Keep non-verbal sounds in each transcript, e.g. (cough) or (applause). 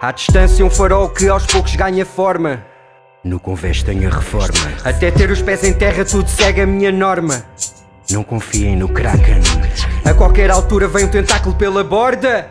À distância um farol que aos poucos ganha forma. No convés tenho a reforma. Até ter os pés em terra tudo segue a minha norma. Não confiem no Kraken. A qualquer altura vem um tentáculo pela borda.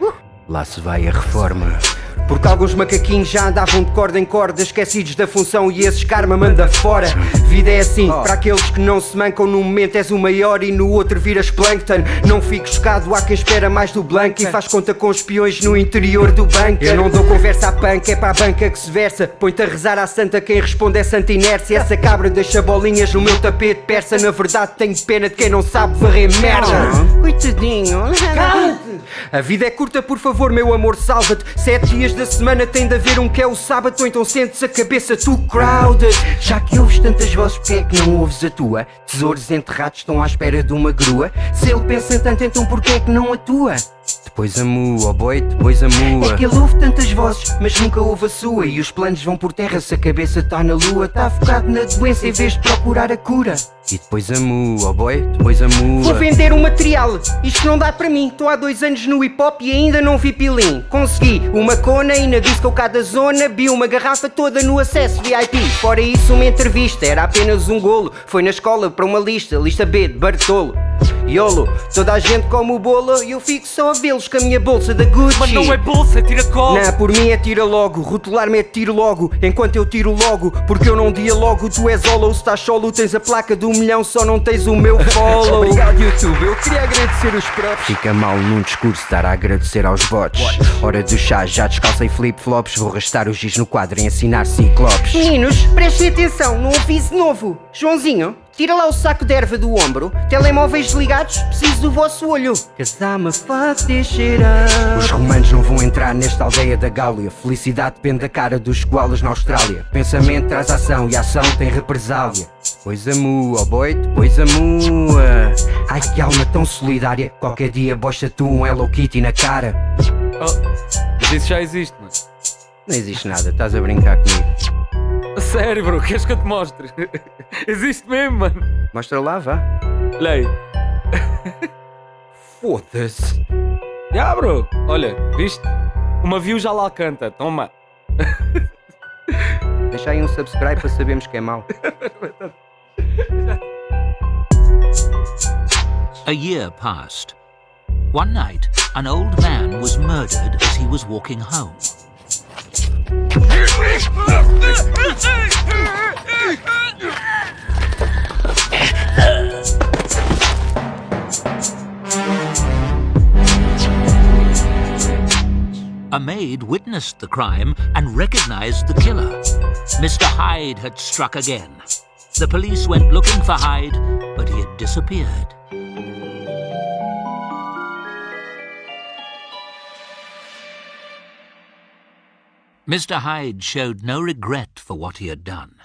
Lá se vai a reforma porque alguns macaquinhos já andavam de corda em corda Esquecidos da função e esses karma manda fora. Vida é assim, para aqueles que não se mancam Num momento és o maior e no outro viras plankton. Não fico chocado, há quem espera mais do blanco E faz conta com os peões no interior do banco Eu não dou conversa à panca, é para a banca que se versa. Põe-te a rezar à santa, quem responde é santa inércia. Essa cabra deixa bolinhas no meu tapete persa. Na verdade tenho pena de quem não sabe varrer merda. Coitadinho A vida é curta, por favor meu amor, salva-te. Sete dias da semana tem de haver um que é o sábado então sentes a cabeça too crowded Já que ouves tantas vozes, porque é que não ouves a tua? Tesouros enterrados estão à espera de uma grua Se ele pensa tanto, então porquê é que não atua? Depois a mua, oh boy, depois a mua. É que ele ouve tantas vozes, mas nunca ouve a sua. E os planos vão por terra se a cabeça está na lua Está focado na doença em vez de procurar a cura. E depois a mua, oh boy, depois a mua. Vou vender um material, isto não dá para mim. Estou há dois anos no hip hop e ainda não vi pilim. Consegui uma cona e na disco cada zona Vi uma garrafa toda no acesso VIP Fora isso uma entrevista, era apenas um golo. Foi na escola para uma lista, lista B de Bartolo YOLO, toda a gente come o bolo e eu fico só a vê-los com a minha bolsa da Gucci. Mas não é bolsa, é tira cola Não, por mim é tira logo, rotular-me é tiro logo Enquanto eu tiro logo, porque eu não dialogo Tu és holo, se estás solo, tens a placa do milhão Só não tens o meu (laughs) follow. Obrigado YouTube, eu queria agradecer os próprios. Fica mal num discurso estar a agradecer aos bots. Hora do chá, já descalça em flip-flops Vou arrastar o giz no quadro e ensinar ciclopes. Meninos, prestem atenção num aviso novo. Joãozinho, Tira lá o saco de erva do ombro. Telemóveis desligados, preciso do vosso olho. Cause I'm a shit up. Os romanos não vão entrar nesta aldeia da Gáulia. Felicidade depende da cara dos koalas na Austrália. Pensamento traz ação e ação tem represália. Pois a mua, oh boy, pois a mua. Ai que alma tão solidária. Qualquer dia bosta tu um Hello Kitty na cara. Oh, Mas isso já existe, mano Não existe nada, estás a brincar comigo sério, bro, queres que eu te mostre? (laughs) Existe mesmo, mano. Mostra lá, vá. Lei. (laughs) Foda-se. Já, bro. Olha, viste? Uma view já lá canta. Toma. (laughs) Deixa aí um subscribe para sabermos que é mau. A year passed. One night, an old man was murdered as he was walking home. A maid witnessed the crime and recognized the killer. Mr. Hyde had struck again. The police went looking for Hyde, but he had disappeared. Mr. Hyde showed no regret for what he had done.